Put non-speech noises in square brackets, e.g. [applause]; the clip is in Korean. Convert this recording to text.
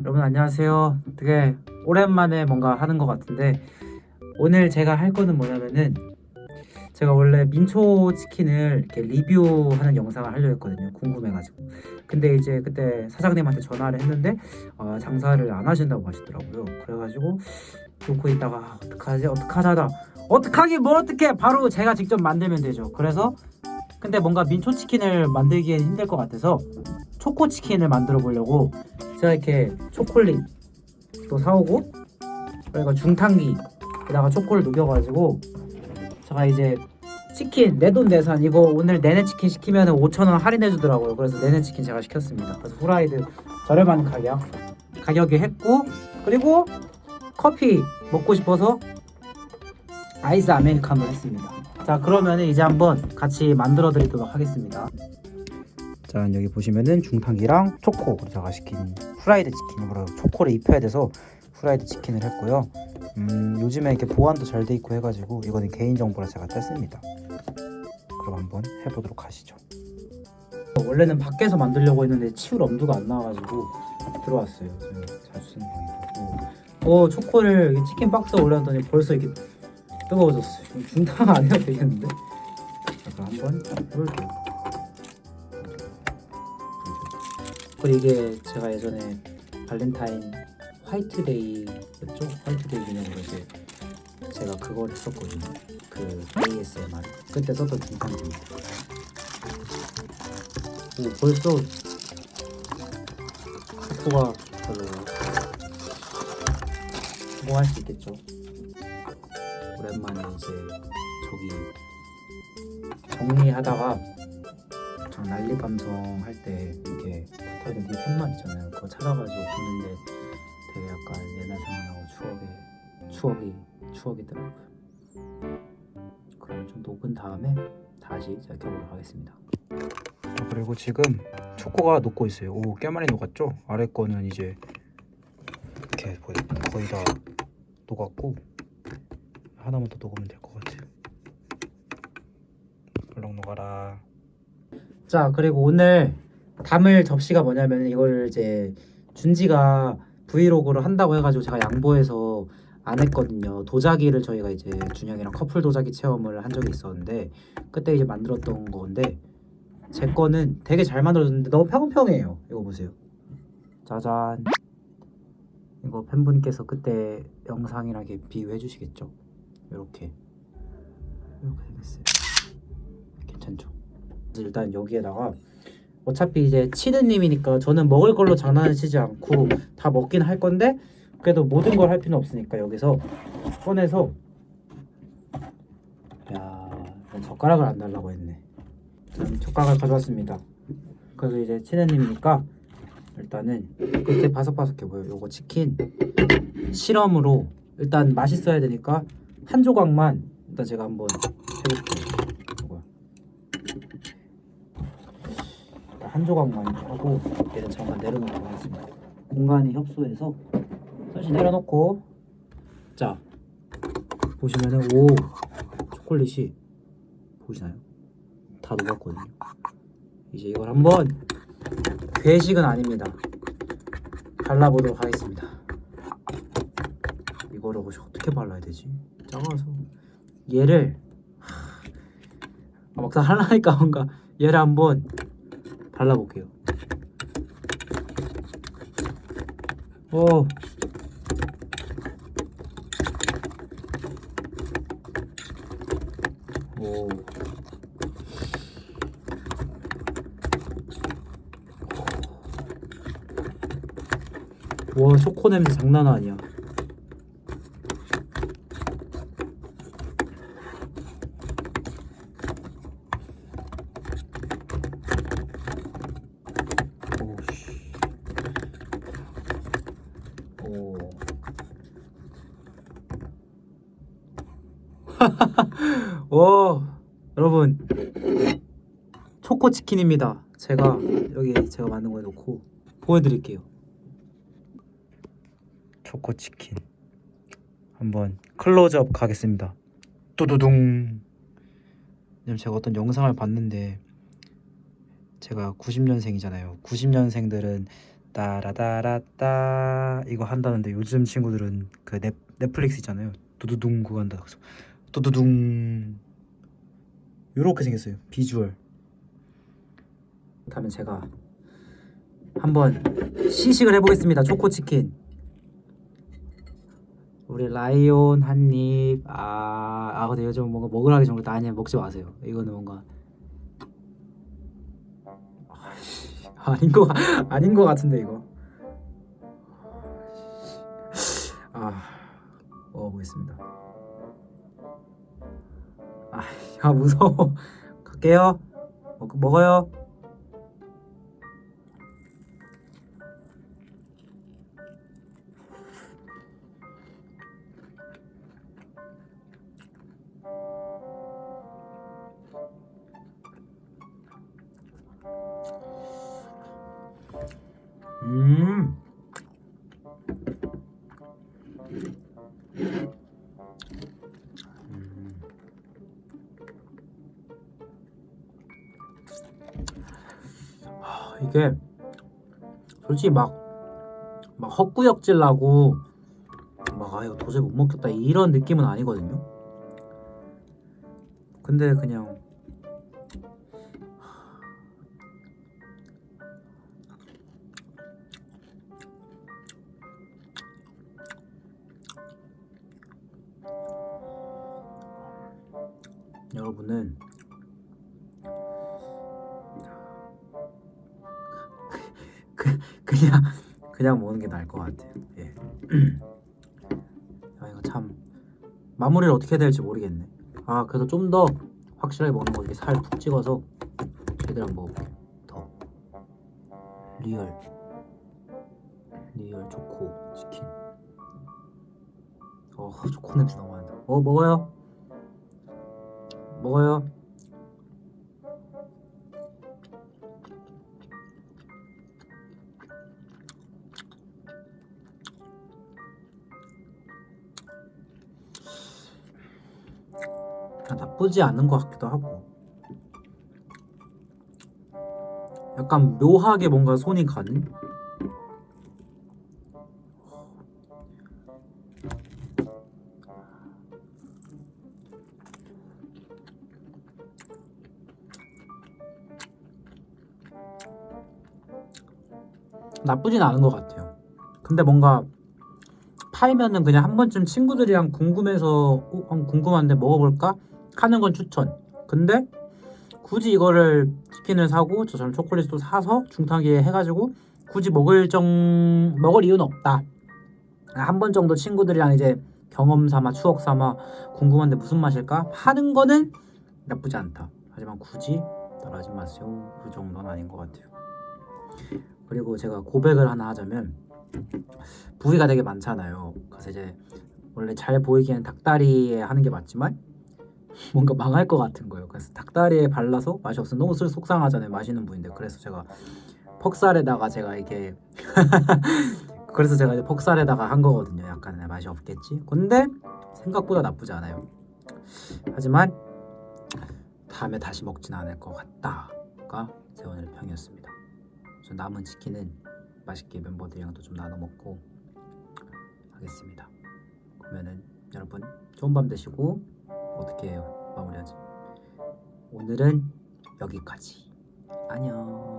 여러분 안녕하세요. 되게 오랜만에 뭔가 하는 것 같은데 오늘 제가 할 거는 뭐냐면은 제가 원래 민초 치킨을 이렇게 리뷰하는 영상을 하려고 했거든요. 궁금해가지고. 근데 이제 그때 사장님한테 전화를 했는데 어, 장사를 안 하신다고 하시더라고요. 그래가지고 놓고 있다가 아, 어떡하지 어떡하자다 어떡하기 뭐 어떡해 바로 제가 직접 만들면 되죠. 그래서 근데 뭔가 민초 치킨을 만들기엔 힘들 것 같아서 초코 치킨을 만들어 보려고 제가 이렇게 초콜릿 또 사오고 그리고 중탕기에다가 초코를 녹여가지고 제가 이제 치킨 내 돈 내산 이거 오늘 내내 치킨 시키면 5천원 할인해 주더라고요. 그래서 내내 치킨 제가 시켰습니다. 그래서 후라이드 저렴한 가격 가격에 했고 그리고 커피 먹고 싶어서 아이스 아메리카노 했습니다. 자 그러면 이제 한번 같이 만들어 드리도록 하겠습니다 자 여기 보시면은 중탕기랑 초코 제가 시킨 후라이드 치킨으로 초코를 입혀야 돼서 후라이드 치킨을 했고요. 음 요즘에 이렇게 보안도 잘 돼 있고 해가지고 이거는 개인정보라 제가 뗐습니다. 그럼 한번 해보도록 하시죠. 원래는 밖에서 만들려고 했는데 치울 엄두가 안 나와가지고 들어왔어요. 자주 쓰는 방이고. 어 초코를 치킨 박스에 올려놨더니 벌써 이렇게 뜨거워졌어요. 중탕 안 해도 되겠는데? 자 그럼 한번 해볼게요 그리고 이게 제가 예전에 발렌타인 화이트데이였죠? 화이트데이 기념으로 이제 제가 그걸 했었거든요. 그 ASMR 그때 썼던 중간입니다. 오 벌써 속도가 별로 성공할 수 있겠죠. 오랜만에 이제 저기 정리하다가 저 난리 감성 할 때 이렇게 붙어있는 뒤 펜만 있잖아요. 그거 찾아가지고 보는데 되게 약간 옛날 생각나고 추억이 추억이 추억이더라고요. 그러면 좀 녹은 다음에 다시 제가 켜보도록 하겠습니다. 그리고 지금 초코가 녹고 있어요. 오, 꽤 많이 녹았죠? 아래 거는 이제 이렇게 거의, 거의 다 녹았고 하나만 더 녹으면 될 것 같아요. 얼렁 녹아라. 자 그리고 오늘 담을 접시가 뭐냐면 이거를 이제 준지가 브이로그를 한다고 해가지고 제가 양보해서 안 했거든요. 도자기를 저희가 이제 준영이랑 커플 도자기 체험을 한 적이 있었는데 그때 이제 만들었던 건데 제 거는 되게 잘 만들어졌는데 너무 평평해요. 이거 보세요. 짜잔. 이거 팬분께서 그때 영상이랑 비유해 주시겠죠? 이렇게. 이렇게 생겼어요. 괜찮죠? 일단 여기에다가 어차피 이제 치느님이니까 저는 먹을 걸로 장난치지 않고 다 먹긴 할 건데 그래도 모든 걸 할 필요는 없으니까 여기서 꺼내서 야 젓가락을 안 달라고 했네. 젓가락을 가져왔습니다. 그래서 이제 치느님이니까 일단은 끝에 바삭바삭해 보여 요거 치킨 실험으로 일단 맛있어야 되니까 한 조각만 일단 제가 한번 해볼게요 요거. 한 조각만 하고 얘는 잠깐 내려놓도록 하겠습니다 공간이 협소해서 잠시 내려놓고 자 보시면은 오 초콜릿이 보이시나요? 다 녹았거든요. 이제 이걸 한번 괴식은 아닙니다. 발라보도록 하겠습니다. 이거를 어떻게 발라야 되지? 작아서. 얘를 하, 아, 막상 하려니까 뭔가 얘를 한번 발라볼게요. 오 오. 와 초코 냄새 장난 아니야 오씨 오 [laughs] 오, 여러분 초코 치킨입니다. 제가 여기 제가 만든 거에 넣고 보여드릴게요. 초코 치킨 한번 클로즈업 가겠습니다. 뚜두둥. 제가 어떤 영상을 봤는데 제가 90년생이잖아요. 90년생들은 따라따라따 이거 한다는데 요즘 친구들은 그 넷, 넷플릭스 있잖아요 두두둥 그거 한다 그래서 두두둥. 요렇게 생겼어요 비주얼. 그렇다면 제가 한번 시식을 해보겠습니다 초코치킨. 우리 라이온 한입 아, 아 근데 요즘 뭔가 먹으라기 전부터 아니야. 먹지 마세요. 이거는 뭔가. 아닌 거 아닌 거 같은데 이거. 아 먹어보겠습니다 아, 아 무서워 갈게요 먹, 먹어요 음. 음. 하, 이게 솔직히 막, 막 헛구역질 나고 막 아 이거 도저히 못 먹겠다 이런 느낌은 아니거든요. 근데 그냥 여러분은 그, 그냥 [laughs] 그냥 먹는 게 나을 것 같아요. 예. [clears throat] 아 이거 참 마무리를 어떻게 해야 될지 모르겠네. 아 그래도 좀더 확실하게 먹는 거 이렇게 살 푹 찍어서 제대로 한번 먹어볼게요. 더 real real 초코 치킨. 어 초코 냄새 너무 난다. 어 먹어요. 먹어요. 나쁘지 않은 것 같기도 하고. 약간 묘하게 뭔가 손이 가는? 나쁘진 않은 것 같아요. 근데 뭔가 팔면은 그냥 한 번쯤 친구들이랑 궁금해서 어, 궁금한데 먹어볼까 하는 건 추천. 근데 굳이 이거를 치킨을 사고 저처럼 초콜릿도 사서 중탕기에 해가지고 굳이 먹을 정 먹을 이유는 없다. 한 번 정도 친구들이랑 이제 경험 삼아 추억 삼아 궁금한데 무슨 맛일까 하는 거는 나쁘지 않다. 하지만 굳이 따라하지 마세요. 그 정도는 아닌 것 같아요. 그리고 제가 고백을 하나 하자면 부위가 되게 많잖아요. 그래서 이제 원래 잘 보이기에는 닭다리에 하는 게 맞지만 뭔가 망할 것 같은 거예요. 그래서 닭다리에 발라서 맛이 없으면 너무 술 속상하잖아요. 맛있는 부위인데 그래서 제가 퍽살에다가 제가 이게 [laughs] 그래서 제가 이제 퍽살에다가 한 거거든요. 약간 맛이 없겠지. 근데 생각보다 나쁘지 않아요. 하지만 다음에 다시 먹진 않을 것 같다가 제 오늘의 평이었습니다. 저 남은 치킨은 맛있게 멤버들이랑도 좀 나눠 먹고 하겠습니다. 그러면은 여러분 좋은 밤 되시고 어떻게 해요? 마무리하지. 오늘은 여기까지. 안녕.